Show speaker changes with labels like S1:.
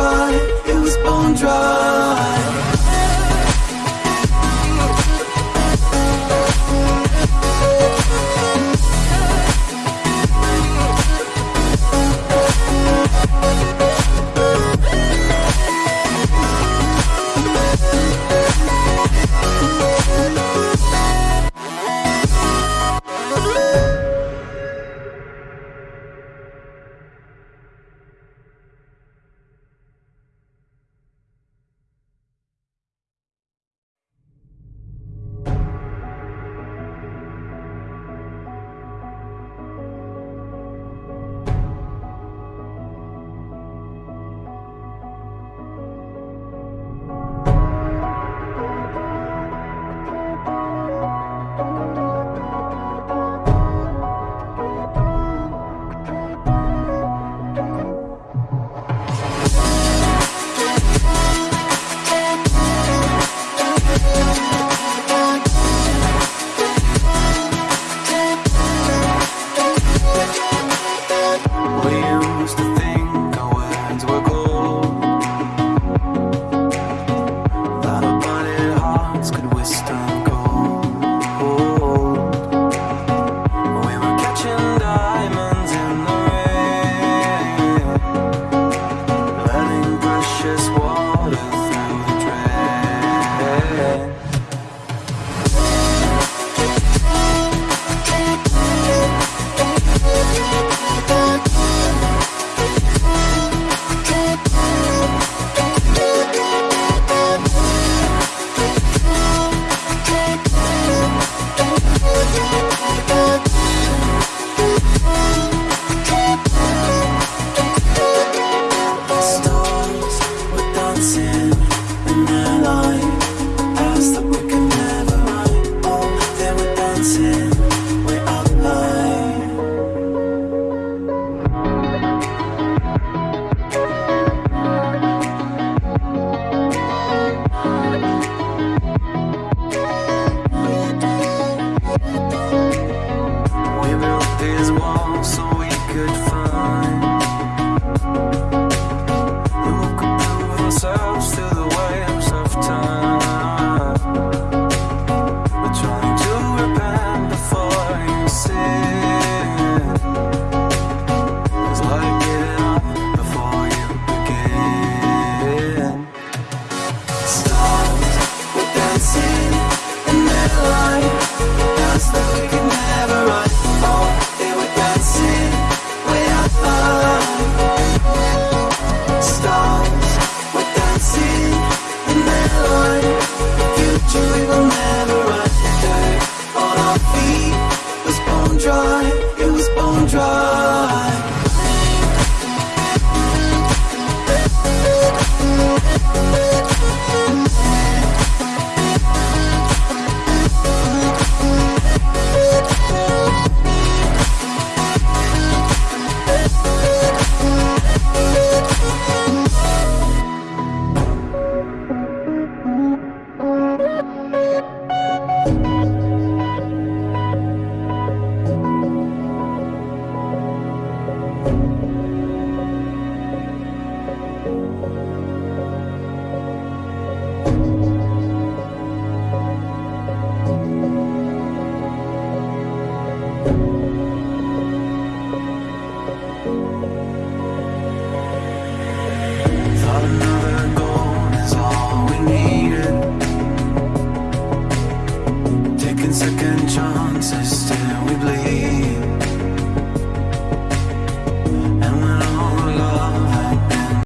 S1: dry, it was bone dry